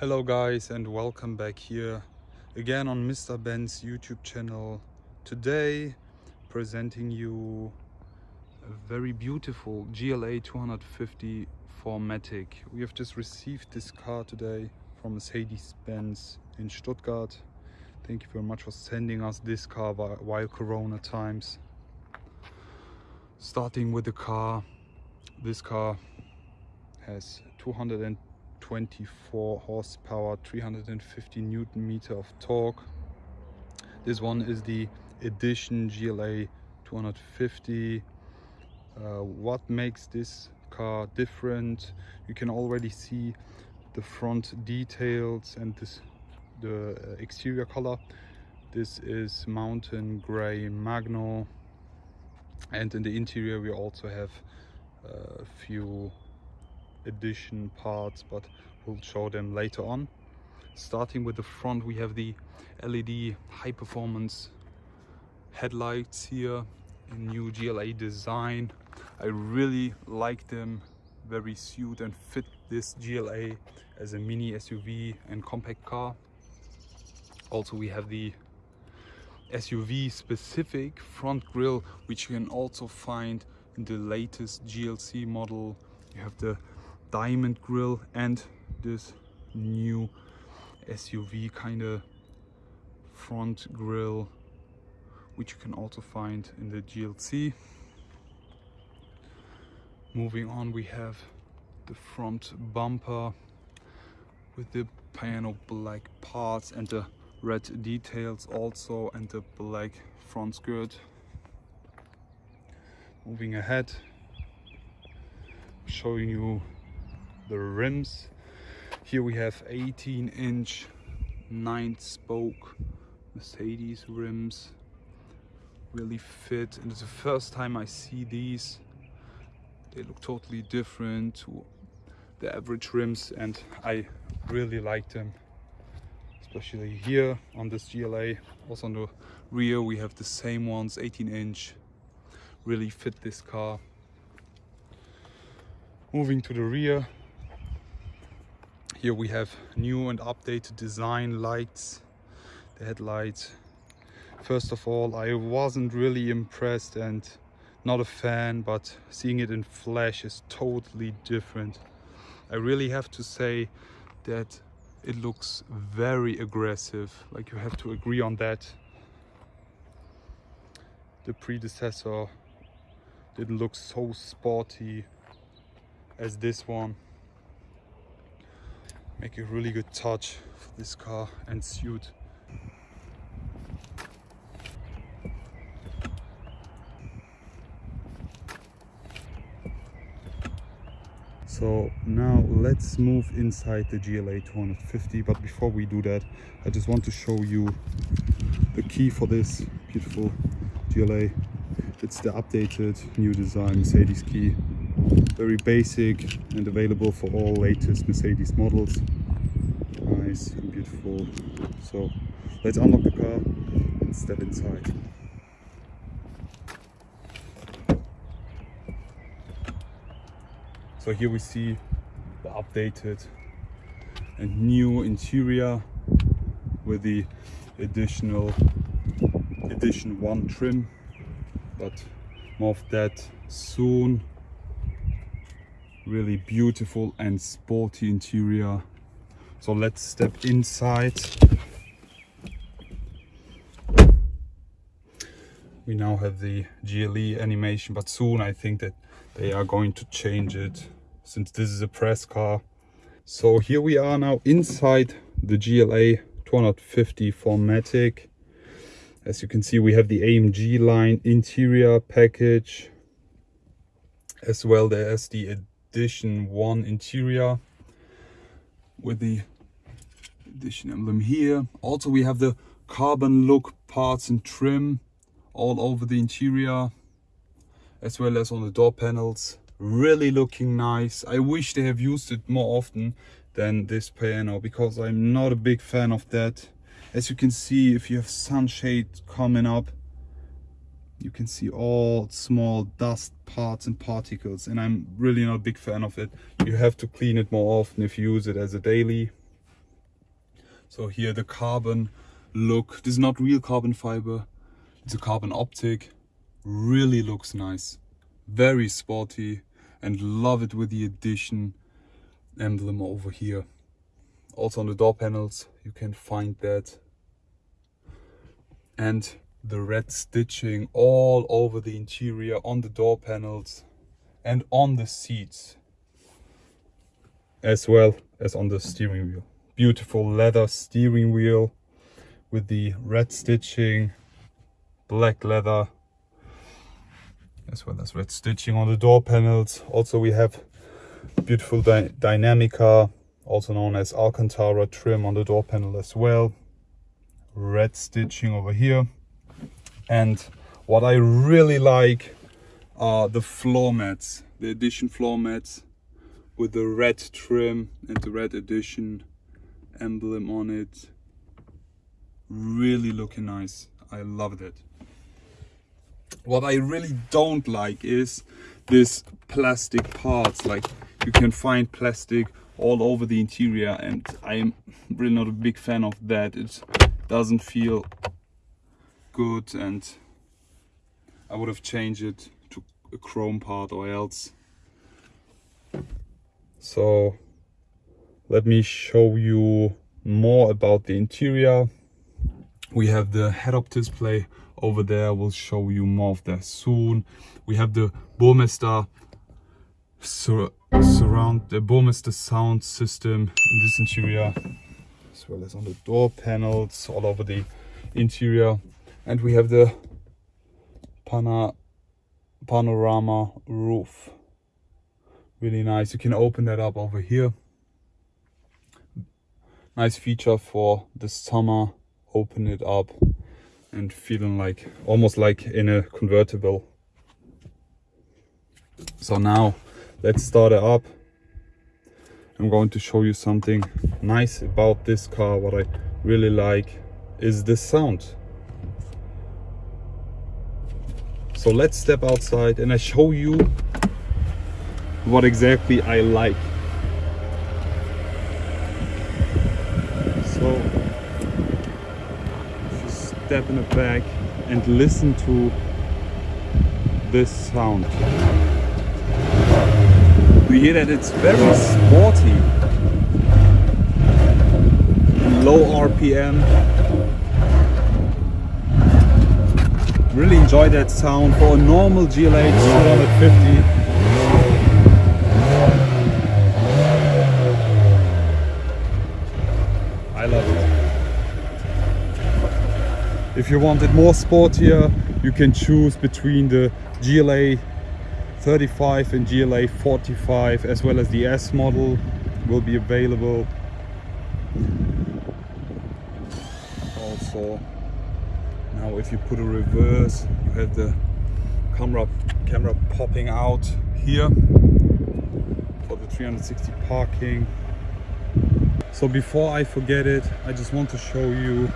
Hello guys and welcome back here again on Mr. Ben's YouTube channel. Today presenting you a very beautiful GLA 250 4MATIC. We have just received this car today from Mercedes-Benz in Stuttgart. Thank you very much for sending us this car while Corona times. Starting with the car, this car has 224 horsepower, 350 newton meter of torque. This one is the Edition GLA 250. Uh, what makes this car different? You can already see the front details and this the uh, exterior color. This is mountain gray magno and in the interior we also have uh, a few addition parts but we'll show them later on. Starting with the front we have the led high performance headlights here in new gla design. I really like them. Very suit and fit this gla as a mini suv and compact car. Also we have the SUV specific front grille which you can also find in the latest GLC model. You have the diamond grille and this new SUV kind of front grille which you can also find in the GLC. Moving on we have the front bumper with the piano black parts and the red details also and the black front skirt moving ahead showing you the rims here we have 18 inch 9 spoke mercedes rims really fit and it's the first time i see these they look totally different to the average rims and i really like them especially here on this GLA. Also on the rear we have the same ones, 18 inch, really fit this car. Moving to the rear, here we have new and updated design lights, the headlights. First of all, I wasn't really impressed and not a fan, but seeing it in flash is totally different. I really have to say that it looks very aggressive like you have to agree on that the predecessor didn't look so sporty as this one make a really good touch for this car and suit. So now let's move inside the GLA 250 but before we do that I just want to show you the key for this beautiful GLA it's the updated new design Mercedes key very basic and available for all latest Mercedes models. Nice and beautiful. So let's unlock the car and step inside. So here we see the updated and new interior with the additional edition one trim but more of that soon really beautiful and sporty interior. So let's step inside. We now have the GLE animation but soon I think that they are going to change it since this is a press car. So here we are now inside the GLA 250 4MATIC as you can see we have the AMG line interior package as well as the edition 1 interior with the edition emblem here. Also we have the carbon look parts and trim all over the interior as well as on the door panels. Really looking nice. I wish they have used it more often than this piano because i'm not a big fan of that. As you can see if you have sunshade coming up you can see all small dust parts and particles and i'm really not a big fan of it. You have to clean it more often if you use it as a daily. So here the carbon look, this is not real carbon fiber, it's a carbon optic, really looks nice, very sporty and love it with the Edition emblem over here. Also on the door panels you can find that. And the red stitching all over the interior on the door panels and on the seats as well as on the steering wheel. Beautiful leather steering wheel with the red stitching black leather as well as red stitching on the door panels. Also we have beautiful dy Dinamica also known as alcantara trim on the door panel as well. Red stitching over here and what I really like are the floor mats, the edition floor mats with the red trim and the red edition emblem on it. Really looking nice. I loved it. What I really don't like is this plastic parts. Like you can find plastic all over the interior and I'm really not a big fan of that. It doesn't feel good and I would have changed it to a chrome part or else. So let me show you more about the interior. We have the head-up display over there. We'll show you more of that soon. We have the Burmester sur surround the Burmester sound system in this interior, as well as on the door panels all over the interior and we have the pana panorama roof. Really nice. You can open that up over here. Nice feature for the summer. Open it up and feeling like almost like in a convertible. So now let's start it up. I'm going to show you something nice about this car what i really like is the sound so let's step outside and I show you what exactly I like. So you step in the back and listen to this sound. We hear that it's very sporty. Low RPM Really enjoy that sound for a normal GLA 250. I love it. If you want it more sportier, you can choose between the GLA 35 and GLA 45 as well as the S model will be available. Also now if you put a reverse you have the camera camera popping out here for the 360 parking. So before I forget it I just want to show you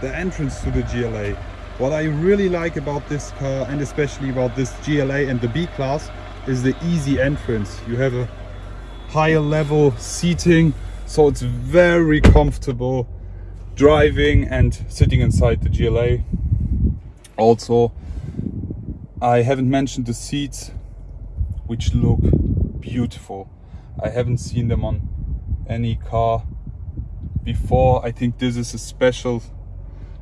the entrance to the GLA what I really like about this car and especially about this GLA and the B-Class is the easy entrance. You have a higher level seating so it's very comfortable driving and sitting inside the GLA. Also, I haven't mentioned the seats, which look beautiful. I haven't seen them on any car before. I think this is a special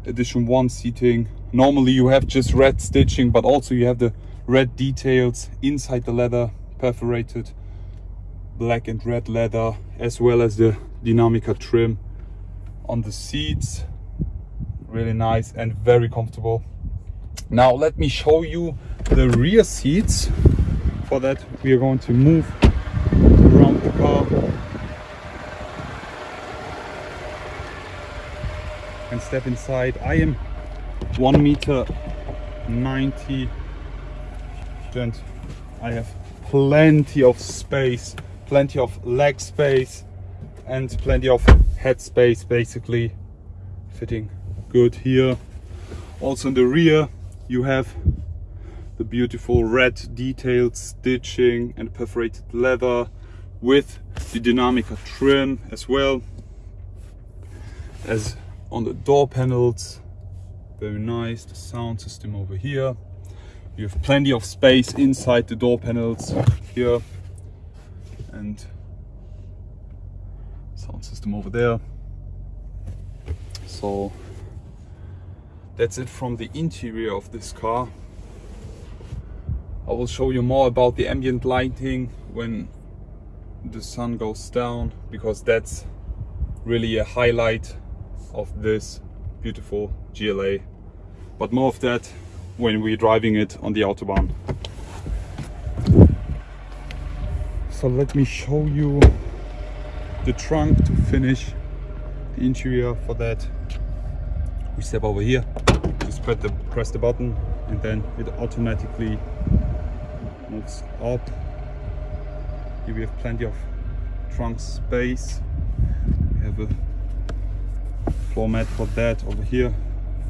edition one seating. Normally you have just red stitching, but also you have the red details inside the leather, perforated black and red leather, as well as the Dinamica trim on the seats. Really nice and very comfortable. Now let me show you the rear seats. For that we are going to move around the car. And step inside. I am one meter 90 and i have plenty of space plenty of leg space and plenty of headspace basically fitting good here. Also in the rear you have the beautiful red detailed stitching and perforated leather with the Dinamica trim as well as on the door panels. Very nice the sound system over here. You have plenty of space inside the door panels here. And sound system over there. So that's it from the interior of this car. I will show you more about the ambient lighting when the sun goes down because that's really a highlight of this beautiful GLA but more of that when we're driving it on the autobahn. So let me show you the trunk to finish the interior for that. We step over here just press the press the button and then it automatically moves up. Here we have plenty of trunk space. We have a floor mat for that over here.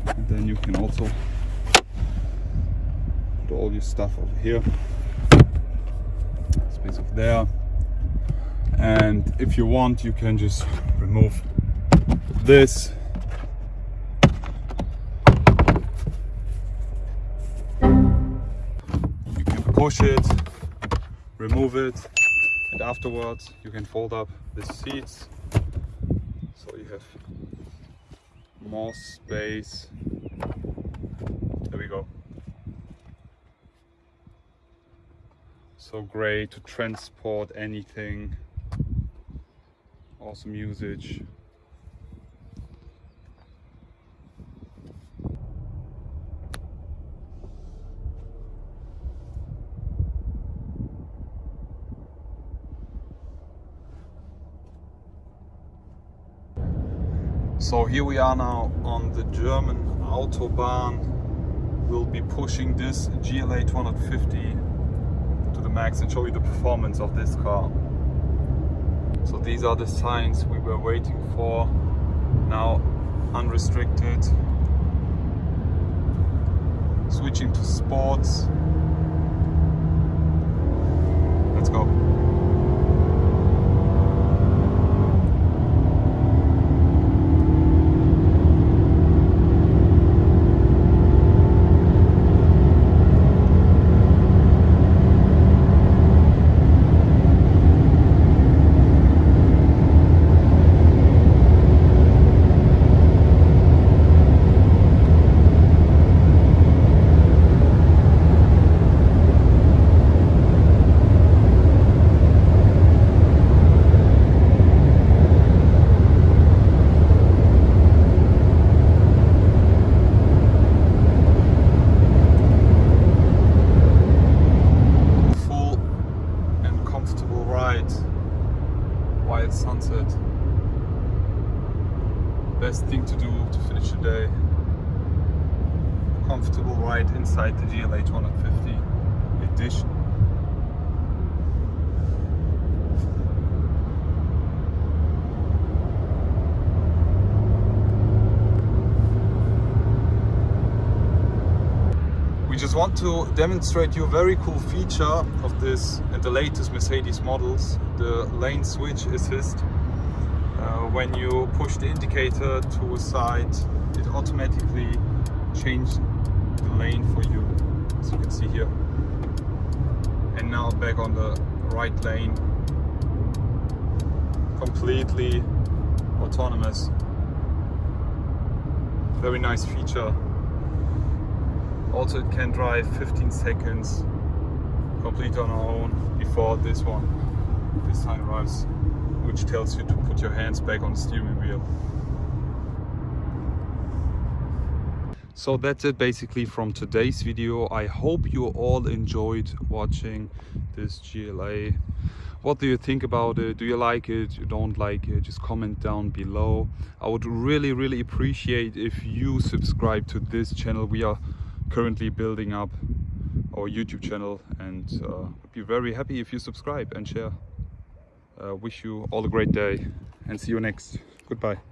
And then you can also put all your stuff over here. Space over there and if you want you can just remove this. You can push it remove it and afterwards you can fold up the seats. So you have more space. There we go. So great to transport anything awesome usage So here we are now on the German Autobahn. We'll be pushing this GLA 250 to the max and show you the performance of this car. So these are the signs we were waiting for. Now unrestricted. Switching to sports. Let's go. full and comfortable ride while it's sunset. Best thing to do to finish the day. Comfortable ride inside the GLA 250 edition. We just want to demonstrate you a very cool feature of this and the latest Mercedes models, the lane switch assist. Uh, when you push the indicator to a side, it automatically changes the lane for you, as you can see here. And now back on the right lane, completely autonomous. Very nice feature. Also it can drive 15 seconds complete on our own before this one, this time arrives, which tells you to put your hands back on the steering wheel. So that's it basically from today's video. I hope you all enjoyed watching this GLA. What do you think about it? Do you like it? You don't like it? Just comment down below. I would really, really appreciate if you subscribe to this channel. We are currently building up our YouTube channel and uh, be very happy if you subscribe and share. Uh, wish you all a great day and see you next. Goodbye.